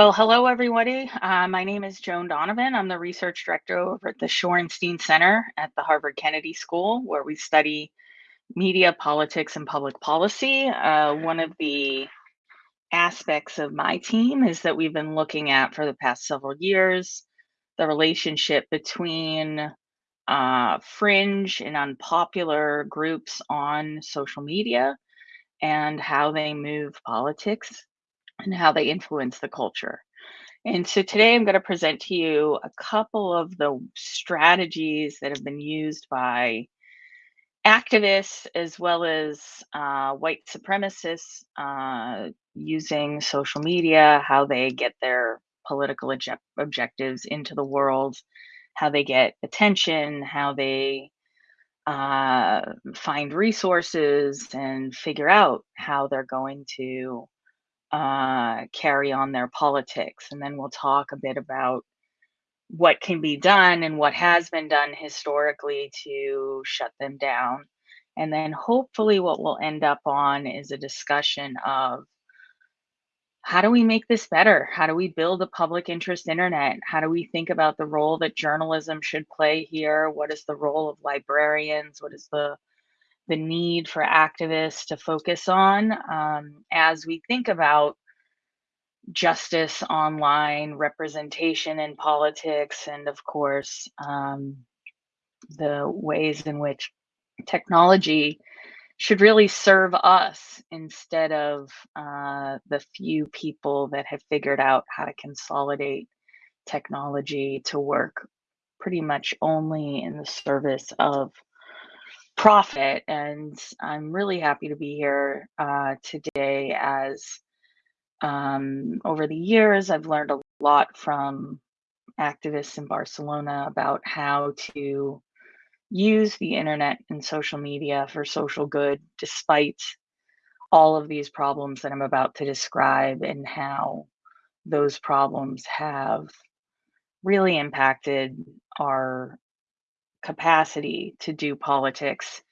Well, hello, everybody. Uh, my name is Joan Donovan. I'm the research director over at the Shorenstein Center at the Harvard Kennedy School, where we study media, politics, and public policy. Uh, one of the aspects of my team is that we've been looking at for the past several years the relationship between uh, fringe and unpopular groups on social media and how they move politics and how they influence the culture. And so today I'm going to present to you a couple of the strategies that have been used by activists as well as uh, white supremacists uh, using social media, how they get their political object- objectives into the world, how they get attention, how they uh, find resources and figure out how they're going to uh, carry on their politics. And then we'll talk a bit about what can be done and what has been done historically to shut them down. And then hopefully, what we'll end up on is a discussion of how do we make this better? How do we build a public interest internet? How do we think about the role that journalism should play here? What is the role of librarians? What is the the need for activists to focus on um, as we think about justice online, representation in politics, and of course, um, the ways in which technology should really serve us instead of uh, the few people that have figured out how to consolidate technology to work pretty much only in the service of profit. And I'm really happy to be here uh, today as um, over the years, I've learned a lot from activists in Barcelona about how to use the internet and social media for social good, despite all of these problems that I'm about to describe, and how those problems have really impacted our capacity to do politics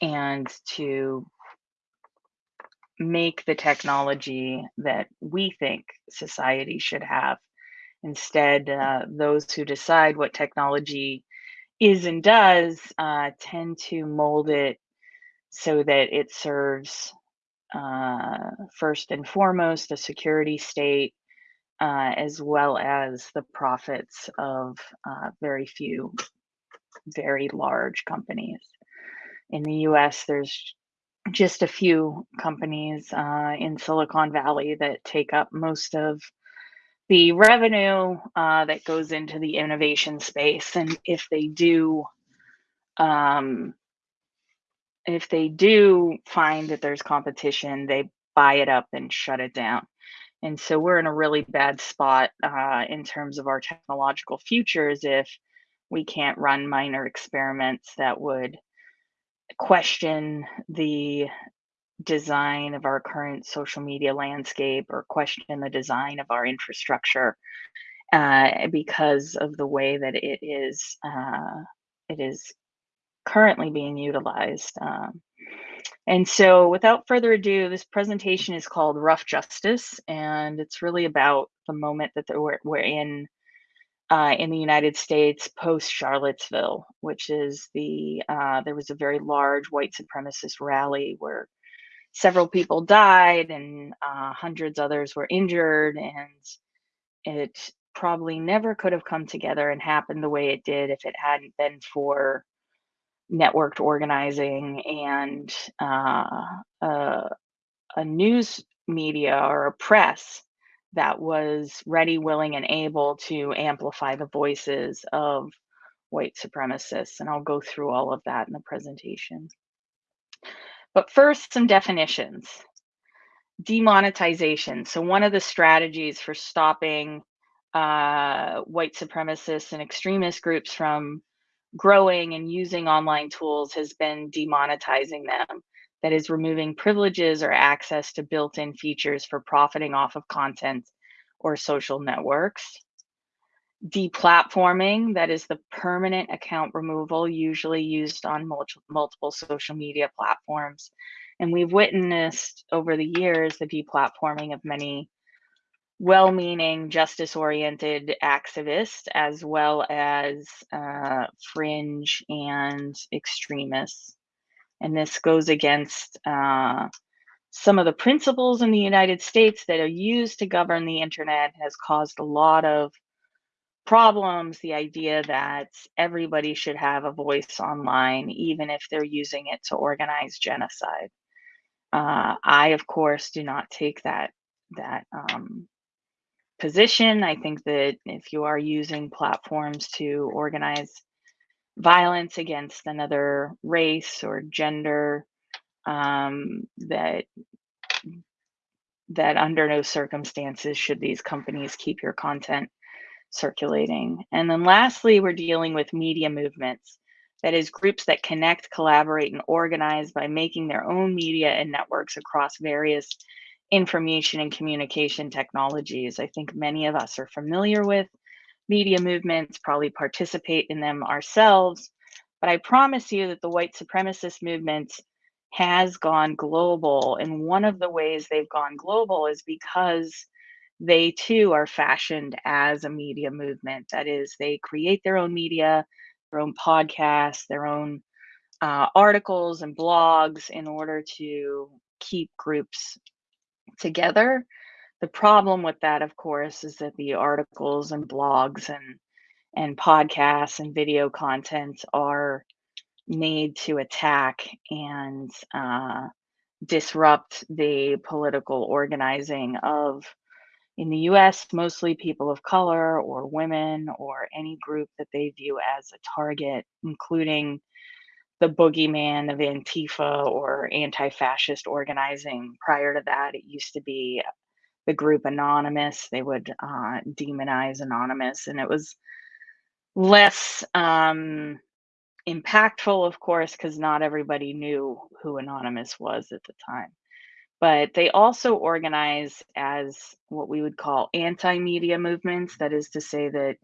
and to make the technology that we think society should have. Instead, uh, those who decide what technology is and does uh, tend to mold it so that it serves uh, first and foremost a security state uh, as well as the profits of uh, very few very large companies. In the US, there's just a few companies uh, in Silicon Valley that take up most of the revenue uh, that goes into the innovation space. And if they do, um, if they do find that there's competition, they buy it up and shut it down. And so we're in a really bad spot uh, in terms of our technological futures if we can't run minor experiments that would question the design of our current social media landscape or question the design of our infrastructure uh, because of the way that it is uh, it is currently being utilized. Um, and so without further ado, this presentation is called Rough Justice, and it's really about the moment that we're, we're in uh, in the United States post Charlottesville, which is the uh, there was a very large white supremacist rally where several people died and uh, hundreds others were injured, and it probably never could have come together and happened the way it did if it hadn't been for networked organizing and uh, a news media or a press that was ready, willing, and able to amplify the voices of white supremacists. And I'll go through all of that in the presentation. But first, some definitions. Demonetization. So, one of the strategies for stopping uh, white supremacists and extremist groups from growing and using online tools has been demonetizing them that is removing privileges or access to built-in features for profiting off of content or social networks. Deplatforming, that is the permanent account removal usually used on multiple social media platforms. And we've witnessed over the years the deplatforming of many well meaning, justice oriented activists, as well as uh, fringe and extremists. And this goes against uh, some of the principles in the United States that are used to govern the internet, has caused a lot of problems. The idea that everybody should have a voice online, even if they're using it to organize genocide. Uh, I, of course, do not take that that um, position. I think that if you are using platforms to organize violence against another race or gender, um, that that under no circumstances should these companies keep your content circulating. And then lastly, we're dealing with media movements. That is, groups that connect, collaborate, and organize by making their own media and networks across various information and communication technologies. I think many of us are familiar with media movements, probably participate in them ourselves. But I promise you that the white supremacist movement has gone global. And one of the ways they've gone global is because they too are fashioned as a media movement. That is, they create their own media, their own podcasts, their own uh, articles and blogs in order to keep groups together. The problem with that, of course, is that the articles and blogs and and podcasts and video content are made to attack and uh, disrupt the political organizing of, in the US, mostly people of color or women or any group that they view as a target, including the boogeyman of Antifa or anti fascist organizing. Prior to that, it used to be the group Anonymous. They would uh, demonize Anonymous, and it was less um, impactful, of course, because not everybody knew who Anonymous was at the time. But they also organize as what we would call anti media movements. That is to say, that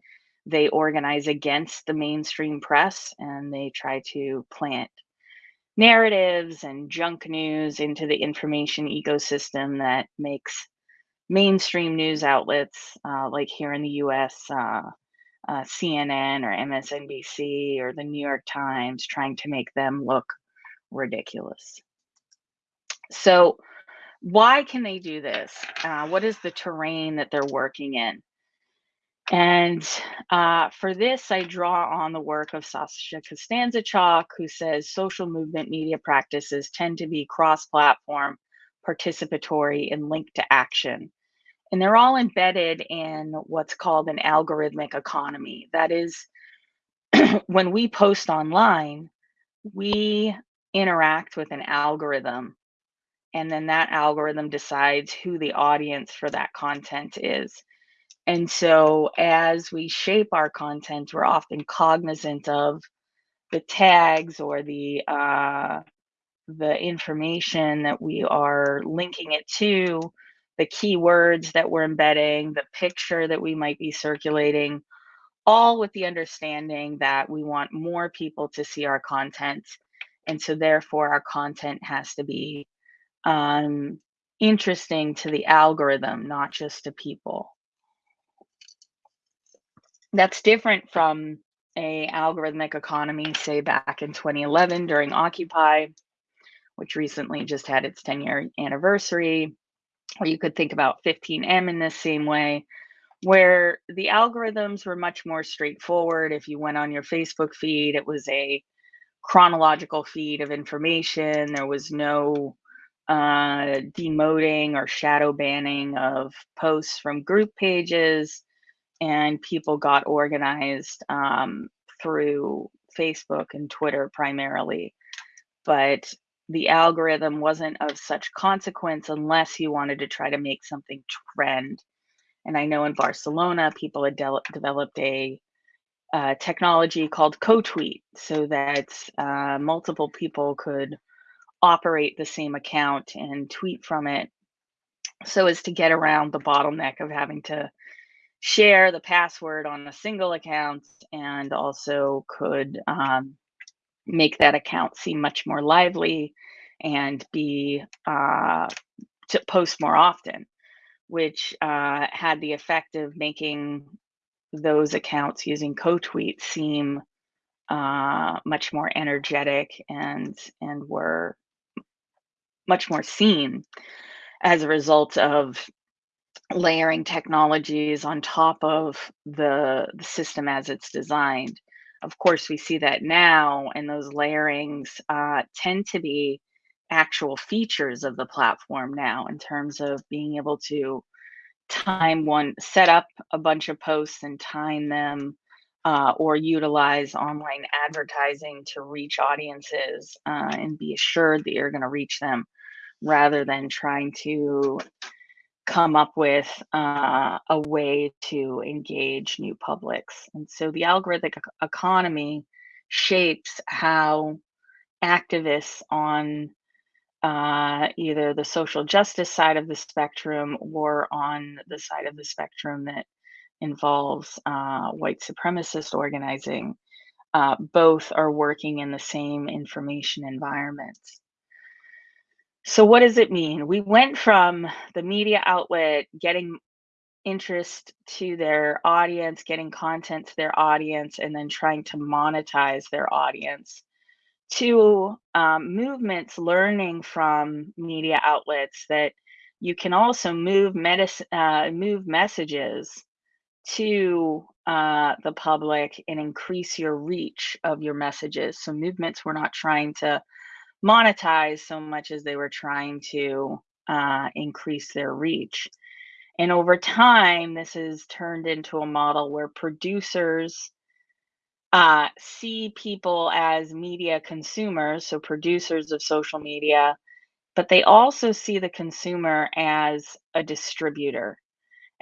they organize against the mainstream press and they try to plant narratives and junk news into the information ecosystem that makes mainstream news outlets, uh, like here in the US, uh, uh, CNN or MSNBC or the New York Times, trying to make them look ridiculous. So, why can they do this? Uh, what is the terrain that they're working in? And uh, for this, I draw on the work of Sasha Costanza-Chock, who says social movement media practices tend to be cross platform, participatory, and linked to action. And they're all embedded in what's called an algorithmic economy. That is, when we post online, we interact with an algorithm, and then that algorithm decides who the audience for that content is. And so as we shape our content, we're often cognizant of the tags or the uh, the information that we are linking it to, the keywords that we're embedding, the picture that we might be circulating, all with the understanding that we want more people to see our content. And so therefore our content has to be um, interesting to the algorithm, not just to people. That's different from a algorithmic economy, say back in 2011 during Occupy, which recently just had its 10 year anniversary. Or you could think about 15M in this same way, where the algorithms were much more straightforward. If you went on your Facebook feed, it was a chronological feed of information. There was no uh, demoting or shadow banning of posts from group pages and people got organized um, through Facebook and Twitter primarily. But the algorithm wasn't of such consequence unless you wanted to try to make something trend. And I know in Barcelona, people had de- developed a uh, technology called co-tweet so that uh, multiple people could operate the same account and tweet from it so as to get around the bottleneck of having to share the password on a single account and also could um, make that account seem much more lively and be uh, to post more often. which uh, had the effect of making those accounts using co-tweets seem uh, much more energetic and and were much more seen as a result of layering technologies on top of the, the system as it's designed. Of course, we see that now, and those layerings uh, tend to be actual features of the platform now in terms of being able to time one, set up a bunch of posts and time them, uh, or utilize online advertising to reach audiences uh, and be assured that you're going to reach them rather than trying to come up with uh, a way to engage new publics. And so the algorithmic economy shapes how activists on uh, either the social justice side of the spectrum or on the side of the spectrum that involves uh, white supremacist organizing, uh, both are working in the same information environments. So, what does it mean? We went from the media outlet getting interest to their audience, getting content to their audience, and then trying to monetize their audience to um, movements learning from media outlets that you can also move medis- uh, move messages to uh, the public and increase your reach of your messages. So movements were not trying to monetize so much as they were trying to uh, increase their reach. And over time, this has turned into a model where producers uh, see people as media consumers, so producers of social media, but they also see the consumer as a distributor.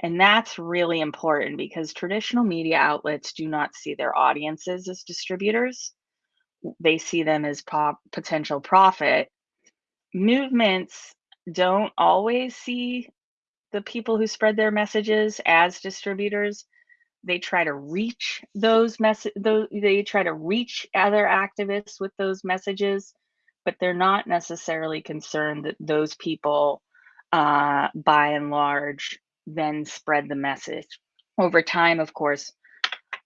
And that's really important because traditional media outlets do not see their audiences as distributors. They see them as potential profit. Movements don't always see the people who spread their messages as distributors they try to reach those message those they try to reach other activists with those messages but they're not necessarily concerned that those people uh, by and large then spread the message over time of course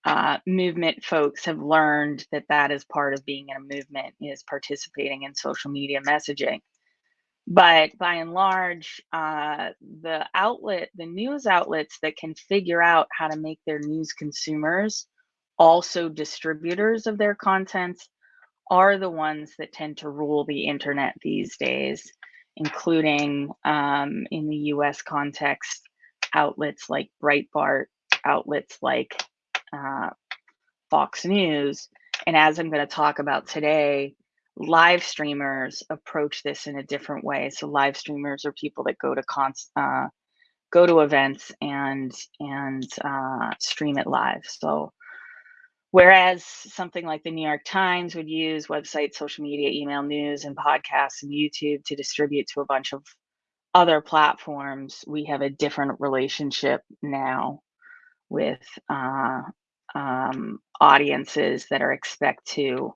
uh, movement folks have learned that that is part of being in a movement is participating in social media messaging. But by and large, uh, the outlet, the news outlets that can figure out how to make their news consumers also distributors of their content are the ones that tend to rule the internet these days, including um, in the US context, outlets like Breitbart, outlets like uh, Fox News. And as I'm going to talk about today, live streamers approach this in a different way. So live streamers are people that go to cons uh, go to events and and uh, stream it live. So whereas something like the New York Times would use websites, social media, email news, and podcasts and YouTube to distribute to a bunch of other platforms, we have a different relationship now with uh, um, audiences that are expect to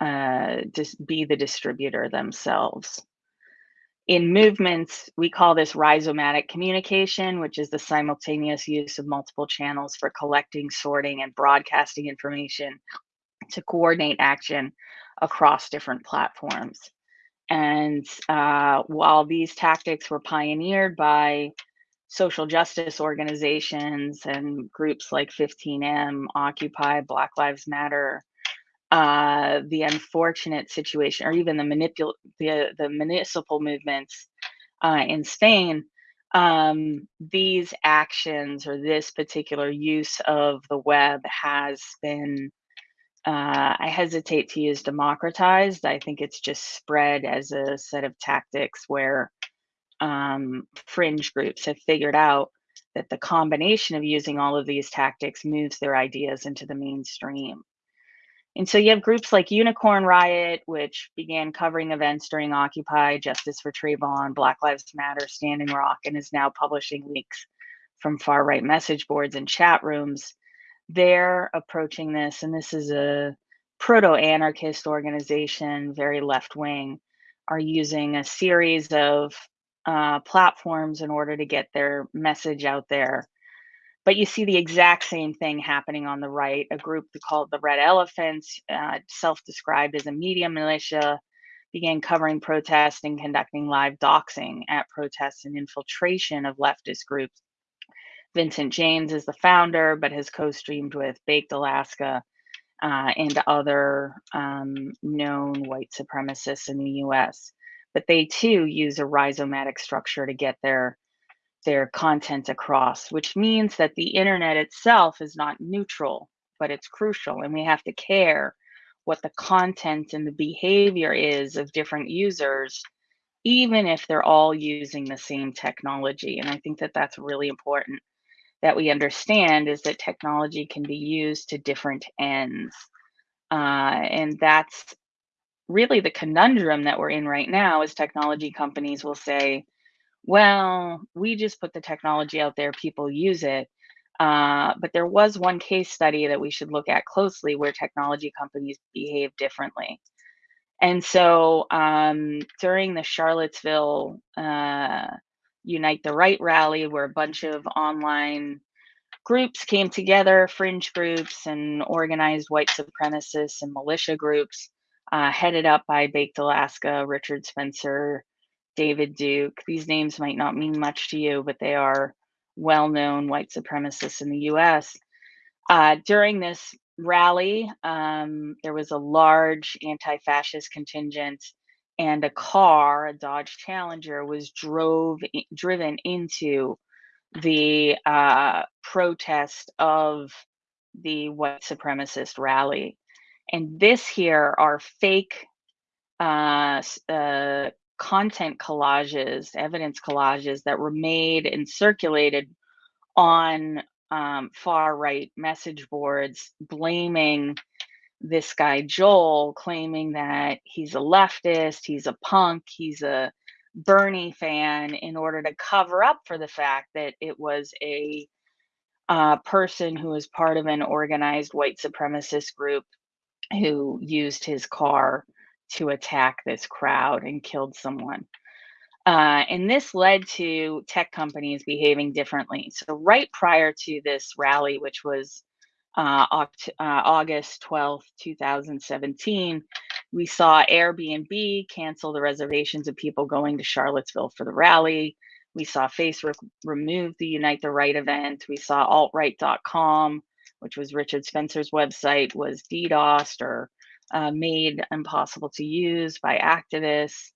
uh, just be the distributor themselves. In movements, we call this rhizomatic communication, which is the simultaneous use of multiple channels for collecting, sorting, and broadcasting information to coordinate action across different platforms. And uh, while these tactics were pioneered by social justice organizations and groups like 15M, Occupy, Black Lives Matter, uh, the unfortunate situation, or even the manipul the the municipal movements uh, in Spain, um, these actions or this particular use of the web has been. Uh, I hesitate to use democratized. I think it's just spread as a set of tactics where um, fringe groups have figured out that the combination of using all of these tactics moves their ideas into the mainstream. And so you have groups like Unicorn Riot, which began covering events during Occupy, Justice for Trayvon, Black Lives Matter, Standing Rock, and is now publishing leaks from far right message boards and chat rooms. They're approaching this, and this is a proto anarchist organization, very left wing, are using a series of uh, platforms in order to get their message out there. But you see the exact same thing happening on the right. A group called the Red Elephants, uh, self described as a media militia, began covering protests and conducting live doxing at protests and infiltration of leftist groups. Vincent James is the founder, but has co streamed with Baked Alaska uh, and other um, known white supremacists in the US. They too use a rhizomatic structure to get their their content across, which means that the internet itself is not neutral, but it's crucial. And we have to care what the content and the behavior is of different users, even if they're all using the same technology. And I think that that's really important that we understand is that technology can be used to different ends. Uh, and that's really the conundrum that we're in right now is technology companies will say, well, we just put the technology out there, people use it. Uh, but there was one case study that we should look at closely where technology companies behave differently. And so um, during the Charlottesville uh, Unite the Right rally, where a bunch of online groups came together, fringe groups and organized white supremacists and militia groups, uh, headed up by Baked Alaska, Richard Spencer, David Duke. These names might not mean much to you, but they are well known white supremacists in the US. Uh, during this rally, um, there was a large anti fascist contingent and a car, a Dodge Challenger, was drove driven into the uh, protest of the white supremacist rally. And this here are fake uh, uh, content collages, evidence collages that were made and circulated on um, far right message boards blaming this guy Joel, claiming that he's a leftist, he's a punk, he's a Bernie fan, in order to cover up for the fact that it was a uh, person who was part of an organized white supremacist group who used his car to attack this crowd and killed someone. Uh, and this led to tech companies behaving differently. So, right prior to this rally, which was uh, Oct- uh, August 12th, 2017, we saw Airbnb cancel the reservations of people going to Charlottesville for the rally. We saw Facebook remove the Unite the Right event. We saw altright.com, which was Richard Spencer's website, was DDoSed or uh, made impossible to use by activists.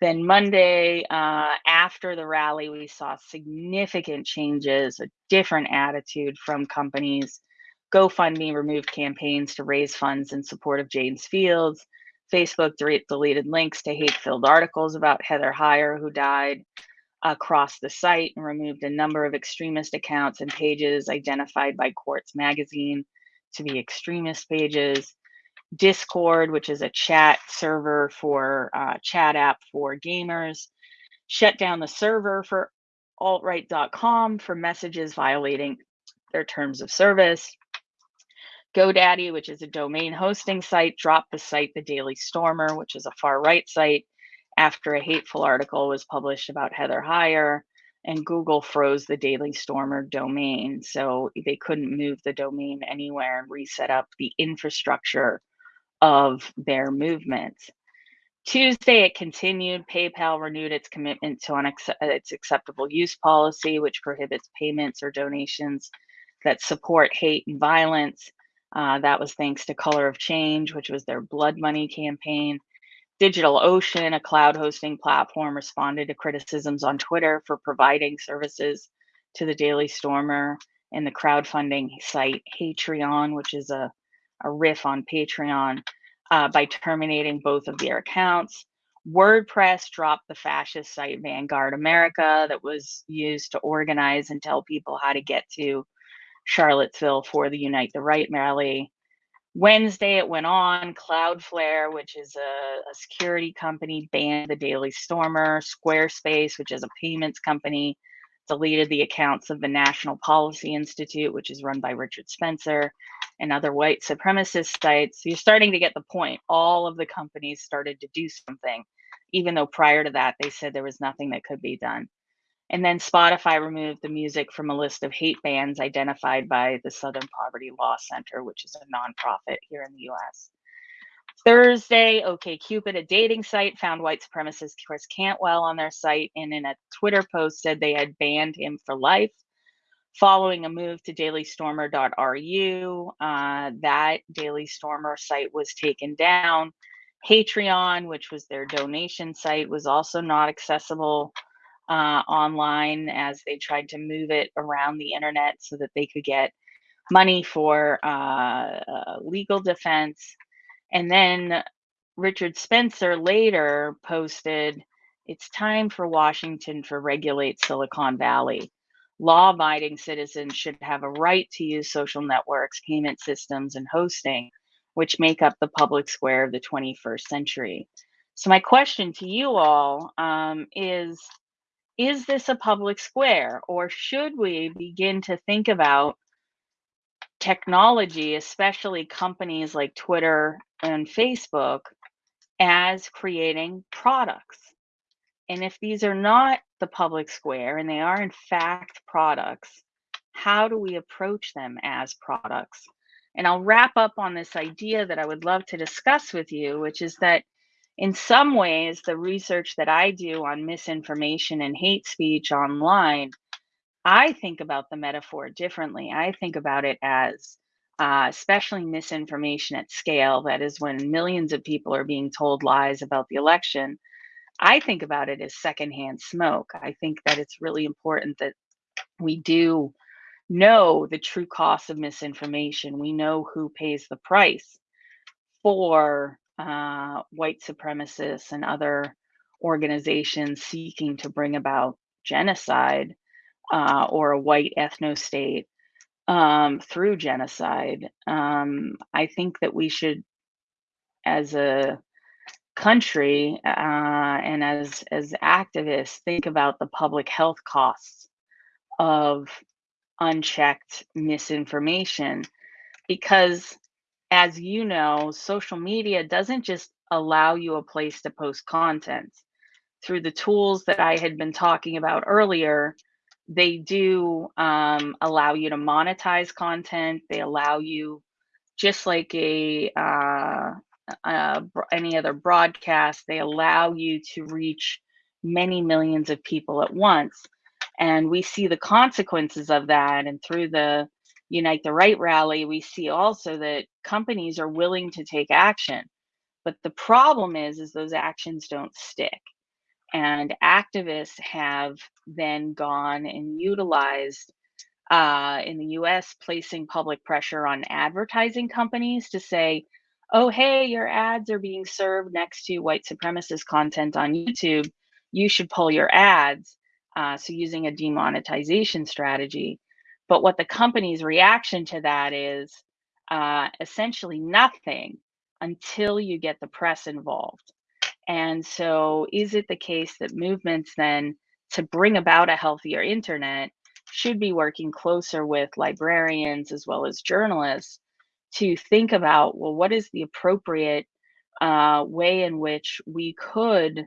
Then Monday, uh, after the rally, we saw significant changes, a different attitude from companies. GoFundMe removed campaigns to raise funds in support of James Fields. Facebook deleted links to hate filled articles about Heather Heyer, who died across the site, and removed a number of extremist accounts and pages identified by Quartz Magazine to be extremist pages. Discord, which is a chat server for uh, chat app for gamers, shut down the server for altright.com for messages violating their terms of service. GoDaddy, which is a domain hosting site, dropped the site The Daily Stormer, which is a far right site, after a hateful article was published about Heather Heyer. And Google froze the Daily Stormer domain. So they couldn't move the domain anywhere and reset up the infrastructure of their movement. Tuesday, it continued. PayPal renewed its commitment to unac- its acceptable use policy, which prohibits payments or donations that support hate and violence. Uh, that was thanks to Color of Change, which was their blood money campaign. DigitalOcean, a cloud hosting platform, responded to criticisms on Twitter for providing services to the Daily Stormer and the crowdfunding site Hatreon, which is a a riff on Patreon uh, by terminating both of their accounts. WordPress dropped the fascist site Vanguard America that was used to organize and tell people how to get to Charlottesville for the Unite the Right rally. Wednesday, it went on. Cloudflare, which is a, a, security company, banned the Daily Stormer. Squarespace, which is a payments company, deleted the accounts of the National Policy Institute, which is run by Richard Spencer and other white supremacist sites. You're starting to get the point. All of the companies started to do something, even though prior to that they said there was nothing that could be done. And then Spotify removed the music from a list of hate bands identified by the Southern Poverty Law Center, which is a nonprofit here in the US. Thursday, OkCupid, a dating site, found white supremacist Chris Cantwell on their site and in a Twitter post said they had banned him for life. Following a move to dailystormer.ru, uh, that Daily Stormer site was taken down. Hatreon, which was their donation site, was also not accessible uh, online as they tried to move it around the internet so that they could get money for uh, uh, legal defense. And then Richard Spencer later posted, It's time for Washington to regulate Silicon Valley. Law abiding citizens should have a right to use social networks, payment systems, and hosting, which make up the public square of the 21st century. So, my question to you all um, is is this a public square or should we begin to think about technology, especially companies like Twitter and Facebook, as creating products? And if these are not the public square and they are in fact products, how do we approach them as products? And I'll wrap up on this idea that I would love to discuss with you, which is that in some ways, the research that I do on misinformation and hate speech online, I think about the metaphor differently. I think about it as uh, especially misinformation at scale, that is when millions of people are being told lies about the election. I think about it as secondhand smoke. I think that it's really important that we do know the true cost of misinformation. We know who pays the price for uh, white supremacists and other organizations seeking to bring about genocide uh, or a white ethno state um, through genocide. Um, I think that we should, as a country uh, and as as activists, think about the public health costs of unchecked misinformation because as you know, social media doesn't just allow you a place to post content. Through the tools that I had been talking about earlier, they do um, allow you to monetize content. They allow you, just like a uh, uh, any other broadcast, they allow you to reach many millions of people at once. And we see the consequences of that. And through the Unite the Right rally, we see also that companies are willing to take action. But the problem is, is those actions don't stick. And activists have then gone and utilized uh, in the US, placing public pressure on advertising companies to say, oh, hey, your ads are being served next to white supremacist content on YouTube. You should pull your ads. Uh, so, using a demonetization strategy. But what the company's reaction to that is uh, essentially nothing until you get the press involved. And so, is it the case that movements then to bring about a healthier internet should be working closer with librarians as well as journalists to think about well, what is the appropriate uh, way in which we could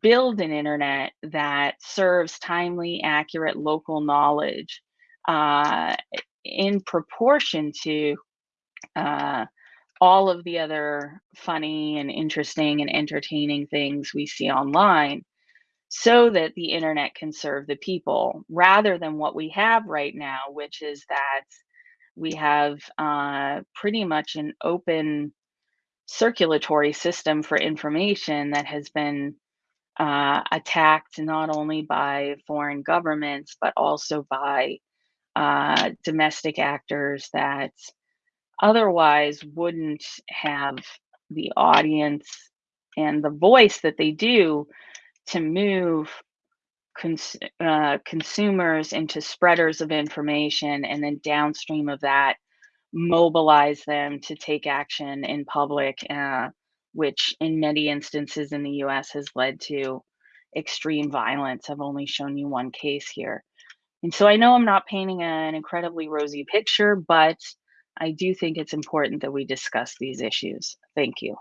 build an internet that serves timely, accurate local knowledge uh, in proportion to uh, all of the other funny and interesting and entertaining things we see online so that the internet can serve the people rather than what we have right now, which is that we have uh, pretty much an open circulatory system for information that has been uh, attacked not only by foreign governments, but also by uh, domestic actors that otherwise wouldn't have the audience and the voice that they do to move cons- uh, consumers into spreaders of information and then downstream of that mobilize them to take action in public uh, which in many instances in the us has led to extreme violence. I've only shown you one case here and so I know I'm not painting an incredibly rosy picture, but I do think it's important that we discuss these issues. Thank you.